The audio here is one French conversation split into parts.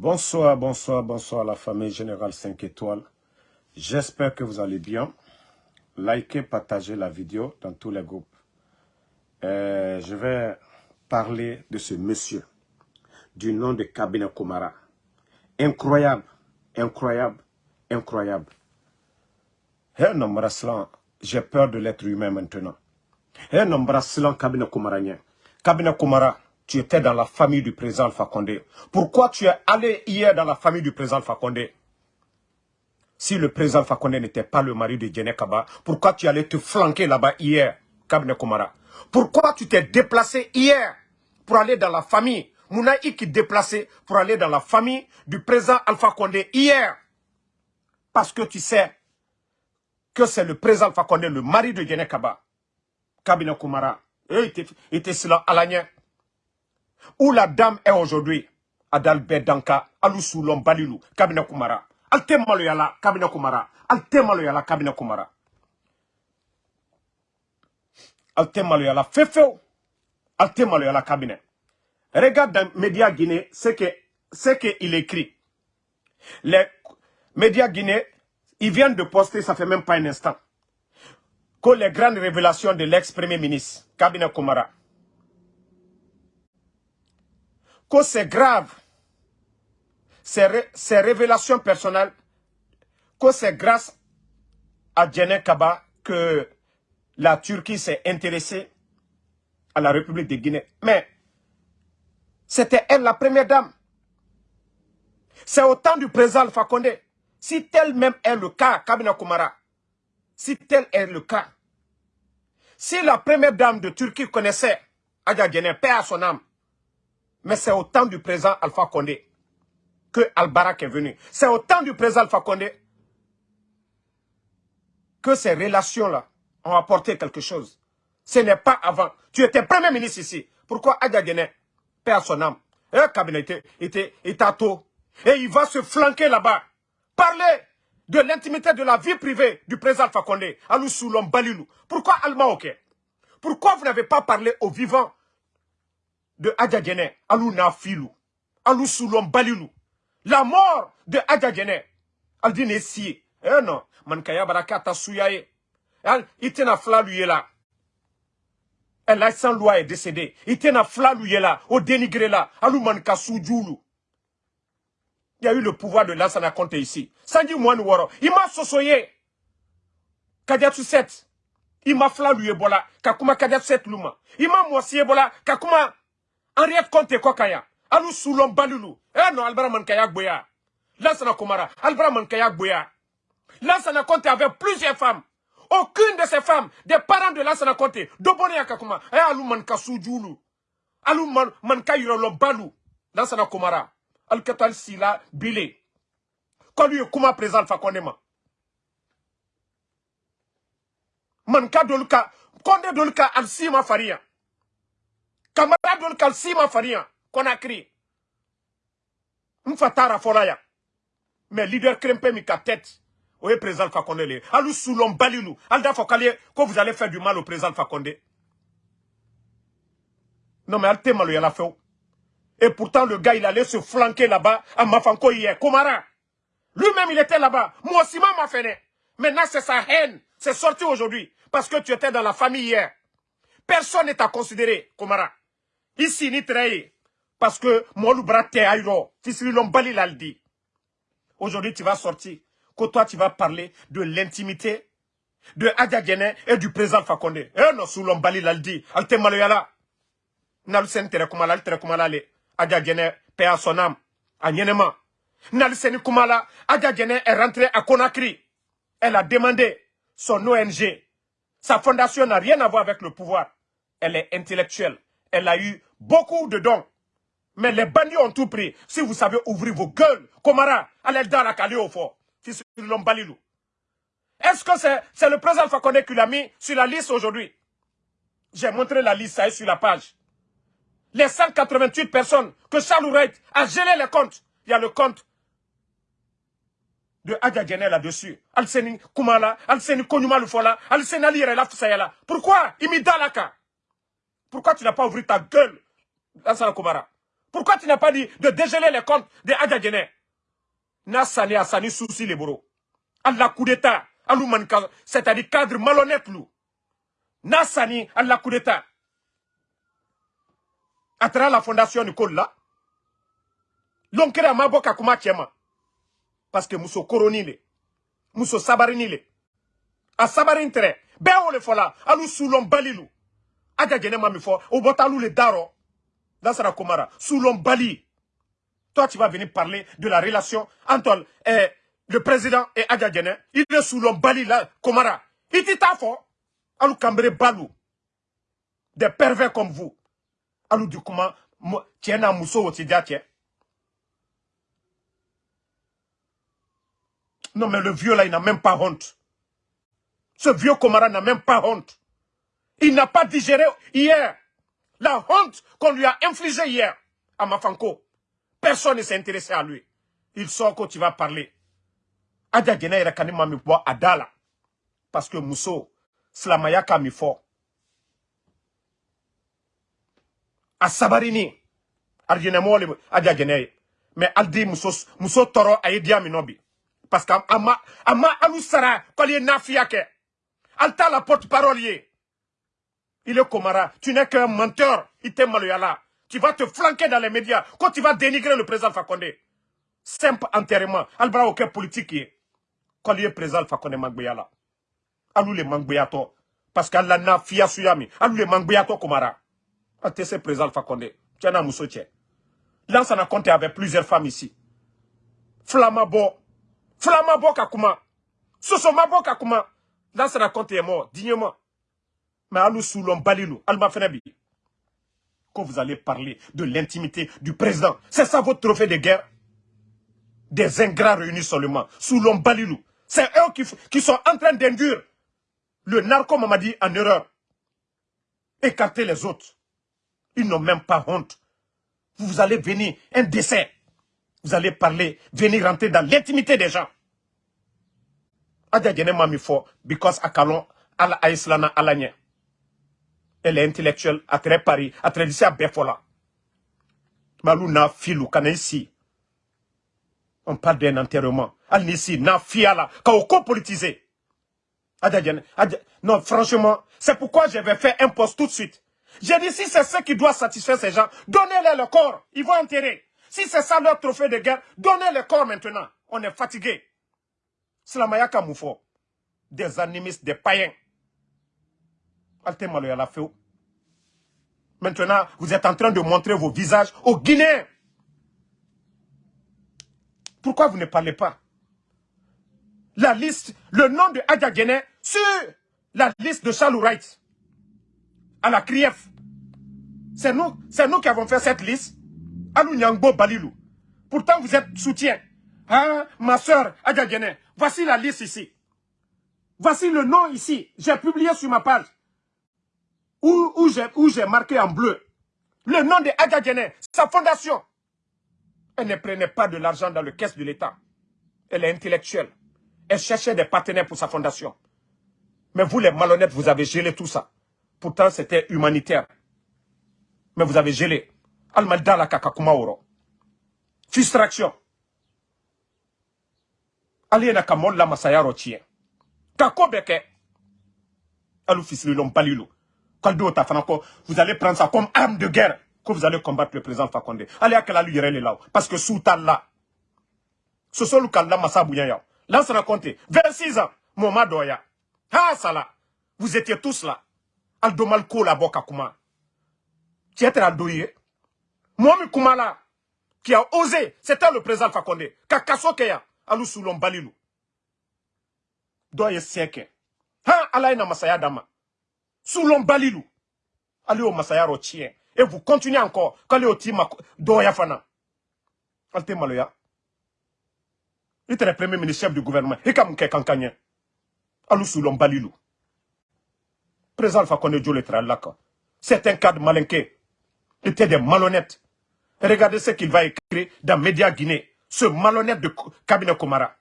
Bonsoir, bonsoir, bonsoir la famille Générale 5 étoiles. J'espère que vous allez bien. Likez, partagez la vidéo dans tous les groupes. Euh, je vais parler de ce monsieur du nom de Kabine Komara. Incroyable, incroyable, incroyable. Un homme j'ai peur de l'être humain maintenant. Un homme Kabine Komara. Kabine Komara, tu étais dans la famille du président Alpha Condé. Pourquoi tu es allé hier dans la famille du président Alpha Condé? Si le président Alpha Condé n'était pas le mari de Djene Kaba, pourquoi tu allais te flanquer là-bas hier, Kabine Komara Pourquoi tu t'es déplacé hier pour aller dans la famille Mouna qui déplacé pour aller dans la famille du président Alpha Condé hier? Parce que tu sais que c'est le président Alpha Condé, le mari de Djene Kaba. Kabine Komara. Et il était cela à. Où la dame est aujourd'hui, Adalbert Danka, Alusoulom Balilou, Kabine Kumara. Alte maloyala, Kabine Kumara. Alte maloyala, Kabine Kumara. Alte maloyala, fefeo. Alte maloyala. Regarde dans les médias guinéens ce qu'il qu'il écrit. Les médias guinéens, ils viennent de poster, ça fait même pas un instant, que les grandes révélations de l'ex-premier ministre, Kabine Kumara, que c'est grave, ces, révélations personnelles, que c'est grâce à Djene Kaba que la Turquie s'est intéressée à la République de Guinée. Mais c'était elle la première dame. C'est au temps du président Alpha Condé. Si tel même est le cas, Kabina Kumara, si tel est le cas, si la première dame de Turquie connaissait Adja Djene, paix à son âme, mais c'est au temps du président Alpha Condé que Al-Barak est venu. C'est au temps du président Alpha Condé que ces relations-là ont apporté quelque chose. Ce n'est pas avant. Tu étais premier ministre ici. Pourquoi Adja perd son âme, et un cabinet était, était, à tôt. Et il va se flanquer là-bas. Parler de l'intimité de la vie privée du président Alpha Condé, Alou. Pourquoi Alma Pourquoi vous n'avez pas parlé aux vivants de Adjadjene, Alou Nafilou, Alou Soulom Balilou. La mort de Adjadjene, Aldine Si. Eh non, Mankaya Barakata Souyaye. Itena Flalouye là. Elle sans loi est décédée. Itena Flalouye là, au dénigré là, Alou Manka. Il y a eu le pouvoir de Lansana Conte ici. Sanji Mouane Woro, il m'a sosoyé. Kadiatou 7. Il m'a flalouye bola, kakuma Kadiatou 7 luma. Il m'a moisié bola, kakuma Henriette Conte Kokaya. Alou Soulon Balulu. Eh non, Albara. Lansana Komara. Albara Mankaya Gboya. Lansana Conte avait plusieurs femmes. Aucune de ces femmes, des parents de Lansana Conte, Dobone Yakakuma, eh Alou Manka Soudjoulou. Alou man, Manka Yurolo Balou. Lansana Komara. Al-Katal Sila Bile. Quand lui, comment présent Fakondema. Manka Dolka. Konde Dolka Al-Sima Faria. Camarade Kalsima Faria, Conakry. Mfatara Foraya. Mais leader Krempe Mika tête. Oui, président Fakonde. Alou Soulon Balilou. Alda Fokalier, que vous allez faire du mal au président Fakonde. Non, mais Alte Malo, il a fait. Et pourtant, le gars, il allait se flanquer là-bas à Mafanko hier. Komara. Lui-même, il était là-bas. Moi aussi, m'a fait. Maintenant, c'est sa haine. C'est sorti aujourd'hui. Parce que tu étais dans la famille hier. Personne n'est à considérer, Komara. Ici, ni trahi. Parce que Molu Brate Aïro, Tisri Lombali l'a dit. Aujourd'hui, tu vas sortir. Que toi, tu vas parler de l'intimité de Adja et du président Fakonde. Eh non, sous Lombali l'a dit. Alte Maloyala. Nalsen tere kumala, al tere kumala le. Adja Djene, paix à son âme. À Kumala, Adja est rentrée à Conakry. Elle a demandé son ONG. Sa fondation n'a rien à voir avec le pouvoir. Elle est intellectuelle. Elle a eu beaucoup de dons. Mais les bandits ont tout pris. Si vous savez ouvrir vos gueules, Komara, allez dans la cali au fort. Est-ce que c'est le président Fakonde qui l'a mis sur la liste aujourd'hui? J'ai montré la liste, ça est sur la page. Les 188 personnes que Charles a gelé les comptes. Il y a le compte de Adja là-dessus. Alseni Kumala, Alseni Konyuma Lufola, Alseni Ali. Pourquoi? Il Pourquoi tu n'as pas ouvert ta gueule? Pourquoi tu n'as pas dit de dégeler les comptes de Adjadjene N'a sani a sani souci les boros. Allah coup d'état. C'est-à-dire cadre malhonnête lou. N'a sani Allah coup d'état. À travers la fondation Nicole là. L'onkera maboka kuma tiema. Parce que muso koroni le. Muso sabarini le. A sabarin tere. Ben on le fola. Alou soulon balilou. Adjadjene mami fo. Ou botalou le daro. Dans Komara. Soulon bali. Toi, tu vas venir parler de la relation entre le président et Adja Il est sous l'ombali là, Komara. Il dit ta fort. Alou Kambre Balou. Des pervers comme vous. Alou du comment, tiens un mousseau au tiens. Non, mais le vieux là, il n'a même pas honte. Ce vieux Komara n'a même pas honte. Il n'a pas digéré hier la honte qu'on lui a infligée hier à Mafanko. Personne ne s'est intéressé à lui. Il sort quand tu vas parler. Adja Gena ira kani mami bo adala. Parce que Mousso, Slamaya kami fort. A sabarini. Arjene Adja. Mais Aldi Mousso, Mousso toro aye dia minobi. Parce que ama, ama alou sara, kol ye nafiake. Alta la porte-parole Il est Komara. Tu n'es qu'un menteur. Il t'est maloyala tu vas te flanquer dans les médias quand tu vas dénigrer le président Fakonde. Simple enterrement. Albra aucun politique est. Quand il est président Fakonde Mangbeyala. Alou le Mangbeyato. Parce qu'Allah n'a fia suyami. Alou le Mangbeyato Komara. Atese président Fakonde. Tiana Moussoche. Là, ça a compté avec plusieurs femmes ici. Flamabo. Flamabo Kakuma. Sosomabo Kakuma. Là, ça a compté mort. Dignement. Mais Alou Soulon Balilou. Alma Fenebi vous allez parler de l'intimité du président. C'est ça votre trophée de guerre? Des ingrats réunis seulement, sous l'ombalilou. C'est eux qui, sont en train d'induire le narco Mamadi en erreur. Écarter les autres. Ils n'ont même pas honte. Vous allez venir, un décès. Vous allez parler, venir rentrer dans l'intimité des gens. Adja Mami because akalon ala aislana alanya elle est intellectuelle, à très Paris, à ici à Befola. Malou filou, ici. On parle d'un enterrement. Al ici, na fiala, ka politisé. Non, franchement, c'est pourquoi je vais faire un poste tout de suite. J'ai dit, si c'est ce qui doit satisfaire ces gens, donnez-leur le corps, ils vont enterrer. Si c'est ça leur trophée de guerre, donnez le corps maintenant. On est fatigué. Slamayaka Moufo. Des animistes, des païens. Maintenant, vous êtes en train de montrer vos visages aux Guinéens. Pourquoi vous ne parlez pas? La liste, le nom de Adja Guinée sur la liste de Charles Wright à la CRIEF. C'est nous, nous qui avons fait cette liste. Alou Nyangbo Balilou. Pourtant, vous êtes soutien. Ah, ma soeur Adja Guinée, voici la liste ici. Voici le nom ici. J'ai publié sur ma page où, j'ai marqué en bleu le nom de Adja sa fondation. Elle ne prenait pas de l'argent dans le caisse de l'État. Elle est intellectuelle. Elle cherchait des partenaires pour sa fondation. Mais vous, les malhonnêtes, vous avez gelé tout ça. Pourtant, c'était humanitaire. Mais vous avez gelé. Almaldala kakakumaoro. Frustration. Aliena kamolla masayaro chien. Kakobeke. Alou vous allez prendre ça comme arme de guerre que vous allez combattre le président Fakonde. Allez à quel lui là Parce que sous là, ce sont le bouyaya. Là, raconte. 26 ans, Moma Doya. Ah, ça là. Vous étiez tous là. Aldo Malko la boka kuma. Qui était Aldoye. Momi Kumala, qui a osé, c'était le président Fakonde. Kakaso Keya, Alou Soulon Balilou. Doye siècle. Ha, Alaina Masaya Dama. Soulon Balilou. Allez au Masayaro tien. Et vous continuez encore. Quand au Tima Doya Fana. Alte Maloya. Il était le premier ministre chef du gouvernement. Et comme Kankanyen. Alou Soulon Balilou. Président Alpha Kone Djole Tralaka. C'est un cas de malinqué. était des malhonnêtes. regardez ce qu'il va écrire dans Média Guinée. Ce malhonnête de cabinet Komara.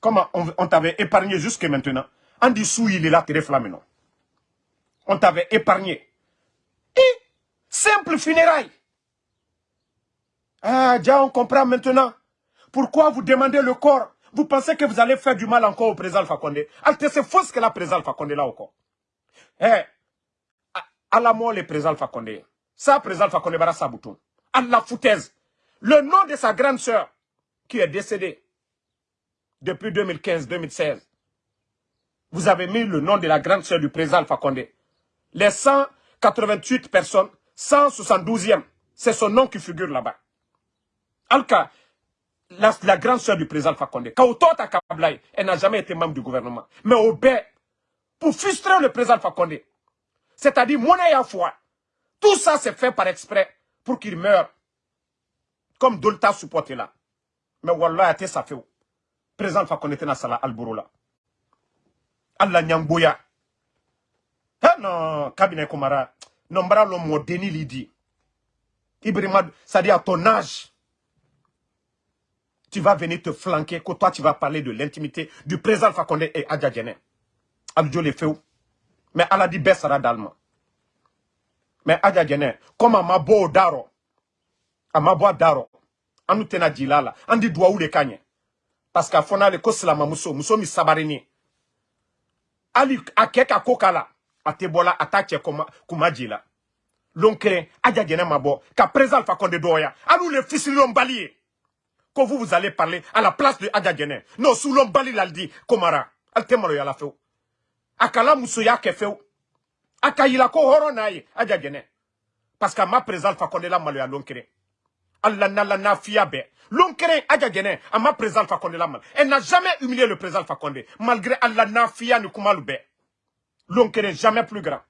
Comment on, t'avait épargné jusqu'à maintenant. En dessous, il est là, très non on t'avait épargné. Et simple funérailles. Ah, déjà, on comprend maintenant. Pourquoi vous demandez le corps Vous pensez que vous allez faire du mal encore au président Alpha Condé c'est faux ce que la président Alpha Condé là encore. Eh, à la mort le président Alpha Condé. Ça, président Alpha Condé, bara sabouton. À la foutaise. Le nom de sa grande sœur, qui est décédée depuis 2015-2016. Vous avez mis le nom de la grande sœur du président Alpha Condé. Les 188 personnes, 172e, c'est son nom qui figure là-bas. Alka, la, la, grande sœur du président Alpha Condé, elle n'a jamais été membre du gouvernement. Mais au bain, pour frustrer le président Condé, c'est-à-dire monnaie à foi, tout ça c'est fait par exprès pour qu'il meure. Comme Dolta supporté là. Mais Wallah, ça fait. Président Condé était dans la Alboro là. Allah Nyamboya. Eh non, cabinet Komara. Non, bara l'homme déni lidi. Ibrahima, ça dit à ton âge tu vas venir te flanquer, que toi tu vas parler de l'intimité du président Fakonde et Adja Djene. Aljo le fait Mais elle a dit Bessara d'Allemand. Mais Adja Djene, comme beau daro, beau daro, on nous tena djila là, on dit doua ou les kanye. Parce qu'à fona le koslama muso, muso mi sabarini. Ali akeka kokala, a tebola attaque kuma kuma djila. L'onkre, Adja Djene ma bo, ka président doya, alou le vous, vous allez parler à la place de Adja Gene. Non, sous l'ombali l'a dit, Komara. Al temalo ya la feu. Akala musoya ke feu. Akayila ko Gene. Parce que ma présence fa konde la malo ya lonkere. Allah na la na fiabe. Lonkere Adja Gene, à ma présence fa konde la mal. Elle n'a jamais humilié le président Fakonde. Malgré Allah na fia kumalube. Lonkere jamais plus grand.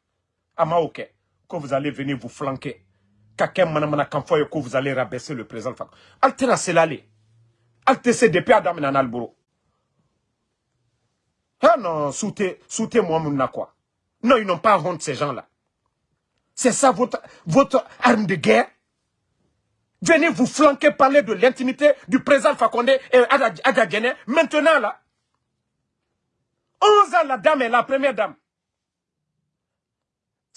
Ama ok. Que vous allez venir vous flanquer. Kakem manamana kamfoye que vous allez rabaisser le président Fakonde. Altena selale. Altesse depuis Adam et Alboro. Ah non, soutez, soutez moi mon quoi. Non, ils n'ont pas honte ces gens-là. C'est ça votre, votre arme de guerre? Venez vous flanquer parler de l'intimité du président Fakonde et Adja Maintenant là, 11 ans la dame est la première dame.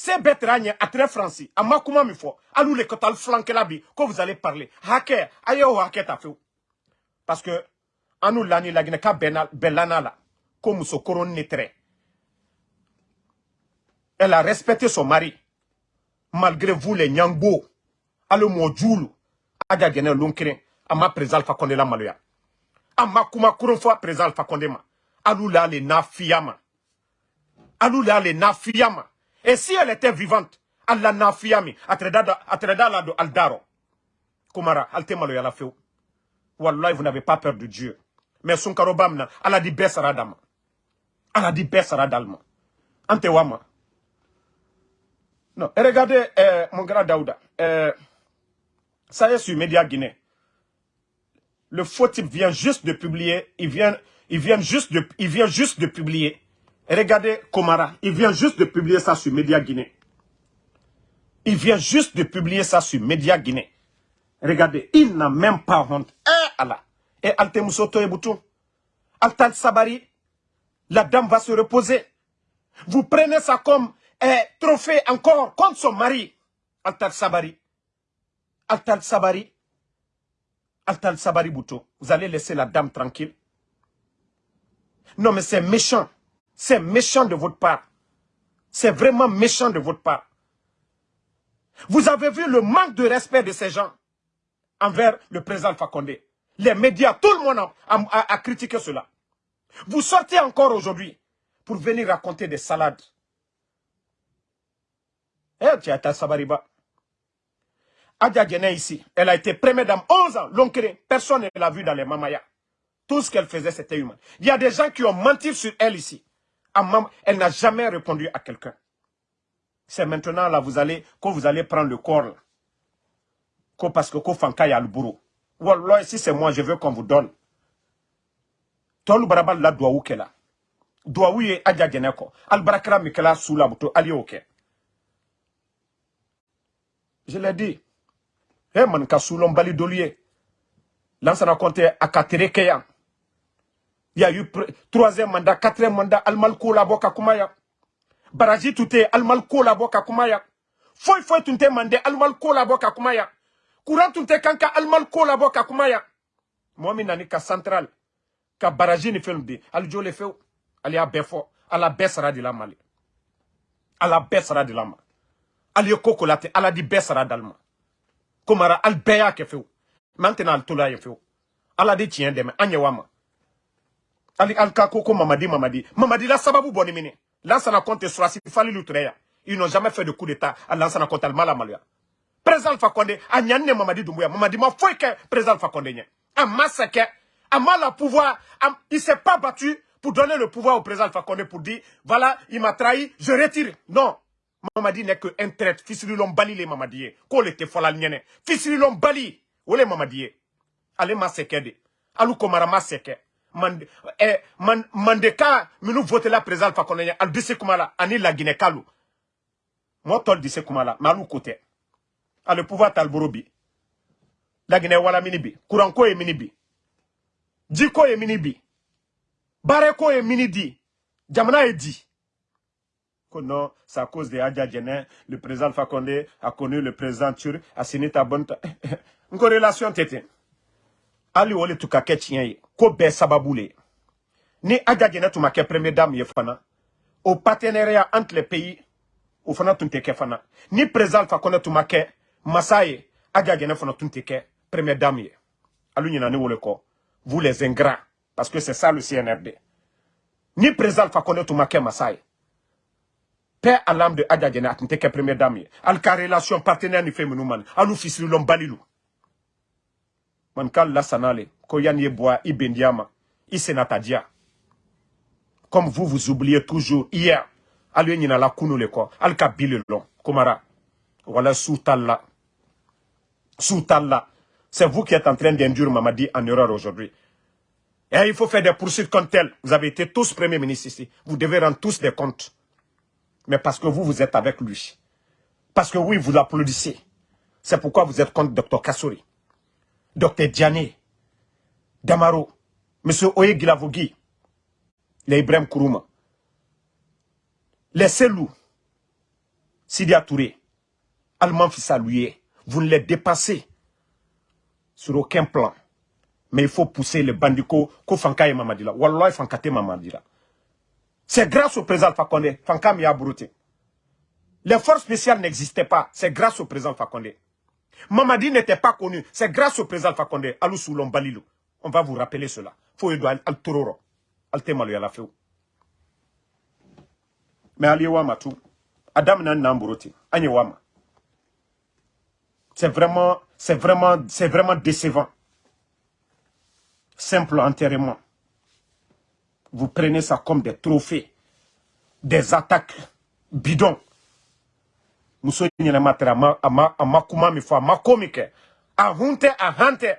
C'est bête à très français. À ma comment il faut. À nous les kotal flanquer là quand vous allez parler. Hacker, aïe au hacker t'as fait. Parce que, nous lani la guinée ka belana la, comme coron netre. Elle a respecté son mari. Malgré vous les nyangbo, alo mojulu, aja gene lonkere, ama présal fa konde la maloya. Ama kuma kuron fois présal fa konde ma. Alou la le na fiyama. Alou la le na fiyama. Et si elle était vivante, Allah na fiyami, atreda la do aldaro. Kumara, alte maloya la feu. Vous n'avez pas peur de Dieu. Mais son karobamna, elle a dit Bessaradama. Elle a dit Bessaradalma. Ante wama. Non, et regardez, euh, mon grand Daouda. Euh, ça y est sur Média Guinée. Le faux type vient juste de publier. Il vient, il vient juste de, il vient juste de publier. Regardez Komara. Il vient juste de publier ça sur Média Guinée. Il vient juste de publier ça sur Média Guinée. Regardez, il n'a même pas honte. Eh Allah. Et Alte Moussoto et Boutou. Altal Sabari. La dame va se reposer. Vous prenez ça comme un trophée encore contre son mari. Altal Sabari. Altal Sabari. Altal Sabari Boutou. Vous allez laisser la dame tranquille. Non, mais c'est méchant. C'est méchant de votre part. C'est vraiment méchant de votre part. Vous avez vu le manque de respect de ces gens envers le président Fakonde. Les médias, tout le monde a, critiqué cela. Vous sortez encore aujourd'hui pour venir raconter des salades. Eh, as Sabariba. Adja ici, elle a été première dame 11 ans, l'oncle, personne ne l'a vu dans les mamaya. Tout ce qu'elle faisait, c'était humain. Il y a des gens qui ont menti sur elle ici. Elle n'a jamais répondu à quelqu'un. C'est maintenant là, vous allez, quand vous allez prendre le corps, là, parce que ko fanka ya alburu wallah si c'est moi je veux qu'on vous donne. Tolu barabal la doa ukela doa uye aja geneko albarakra mikela sula buto ali oke je l'ai dit. He man ka sulon bali dolier lansana compté à katereke ya il y a eu troisième mandat quatrième mandat almalko la boka kumaya baraji tuté almalko la boka kumaya foi foi tunte mandé almalko la boka kumaya courant tun tɛ kan ka alimal ko labɔ ka kuma yan mɔgɔ min nani ka central ka baraji ni di jo le fewu ali y'a fɔ ala bɛɛ sara de la mali. Ala bɛɛ sara de la ma ali ye ko ko la ten ala di bɛɛ sara dali ma komara ali bɛɛ y'a kɛ fewu mɛ an tɛna ali to la yen fewu ala de tiɲɛ dɛmɛ an ɲɛ wa ma ali ali ka ko ko mamadi mamadi mamadi la sababu bɔ ni mini lansana kɔnte surasi falilu ture yan ils n'ont jamais fait de coup d'état à lansana kɔnte ali ma la maloya président alpha condé a mamadi mamadi ma foyi kɛ président alpha condé a ma sɛkɛ a ma la pouvoir a, il s'est pas battu pour donner le pouvoir au président Alpha Condé pour dire, voilà, il m'a trahi, je retire. Non. Mamadi n'est qu'un traite. Fissililon bali les Mamadiye. Ko le te fola nyene. Fissililon bali. Ou les Mamadiye. Ale ma seke de. Alou komara ma seke. Mande, eh, man, mandeka, minu vote la président Condé. Al dise kumala. Ani la Guinée kalou. Moi, tol dise kumala. Malou kote. A le pouvoir talborobi. La Guinée wala minibi. Kouranko e minibi. Djiko e minibi. Bareko est mini dit. Jamana est dit. Que non, c'est à cause de Adja le président Condé a connu le président Turc, a signé ta bonne... Une relation tete. Ali wole tu kake tiyen ko be sababoule. Ni Adja Djené tu make première dame ye fana. Au partenariat entre les pays, au fana tu ke fana. Ni président Alpha tu make Massaye, Adja Djené fana première dame ye. Alu nyina ni wole ko. Vous les ingrats. Parce que c'est ça le CNRD. Ni président Fakonde Toumake Massaï. Père à l'âme de Adja Djena, atinte ke première dame. Al ka relation partenaire ni lom balilou. Man kal la sanale. Ko yan ye bois, i bendiama. I senatadia. Comme vous, vous oubliez toujours. Hier. Nina la. Al ka bile long. Komara. Voilà soutalla. C'est vous qui êtes en train d'induire Mamadi en erreur aujourd'hui. Et il faut faire des poursuites contre elle. Vous avez été tous premiers ministres ici. Vous devez rendre tous des comptes. Mais parce que vous, vous êtes avec lui. Parce que oui, vous l'applaudissez. C'est pourquoi vous êtes contre Dr Kassouri. Dr Diané. Damaro. M. Oye Gilavogui. Les Ibrahim Kourouma. Les Selou. Sidia Touré. Allemand Fissa Vous ne les dépassez sur aucun plan. Mais il faut pousser les bandits ko Fanka et Mamadila. Wallah Mamadila. C'est grâce au président Fakonde. Fanka a Les forces spéciales n'existaient pas. C'est grâce au président Fakonde. Mamadi n'était pas connu. C'est grâce au président Fakonde. Alou Soulon Balilou. On va vous rappeler cela. Faut y al tororo. Al temalu la feu. Mais Ali Wama tout. Adam nan namburuti. Anye Wama. C'est vraiment, c'est vraiment, c'est vraiment décevant simple enterrement. Vous prenez ça comme des trophées, des attaques bidons. Muso nyina matera ma ama amakuma mi fa makomike a hunte a hante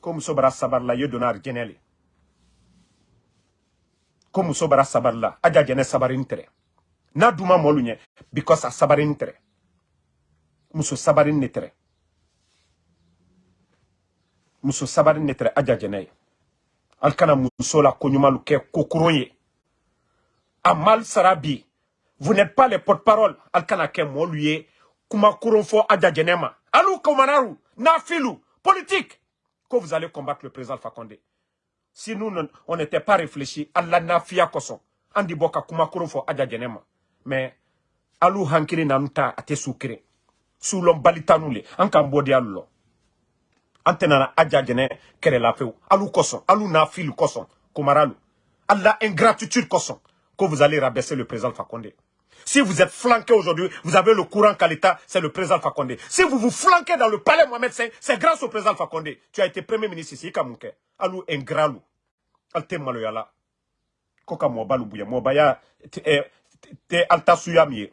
ko muso bara sabar la yo donar geneli. Ko muso bara sabar la aja gene sabarin tere. Na duma molunye because a sabarin tere. Muso sabarin ne tere. Muso sabari ne tere aja jɛnɛ ye ali kana muso la koɲumalu kɛ kokoron ye a mal sara bi vous n'êtes pas les porte-parole. Ali kana kɛ mɔlu ye kuma koron fɔ aja jɛnɛ ma alu komanaru nafilu politique. Que vous allez combattre le président Fakonde si nous on n'était pas réfléchi ala nafiya kosɔn an di bɔ ka kuma koron fɔ aja jɛnɛ ma mais alu hankiri nanu ta a tɛ su keren sulɔn balitanu le an k'an bɔ di alu lɔ an tɛnana aja jɛnɛ kɛrɛla fewu alu kosɔn alu n'a fili kosɔn komaralu ala ingratitude kosɔn que vous allez rabaisser le président Fakonde. Si vous êtes flanqué aujourd'hui, vous avez le courant qu'à l'État, c'est le président Fakonde. Si vous vous flanquez dans le palais Mohamed V, c'est grâce au président Fakonde. Tu as été premier ministre ici, Kamunke. Alou ingralu. Alte maloyala. Koka mwabalu buya. Mwabaya te alta suyamiye.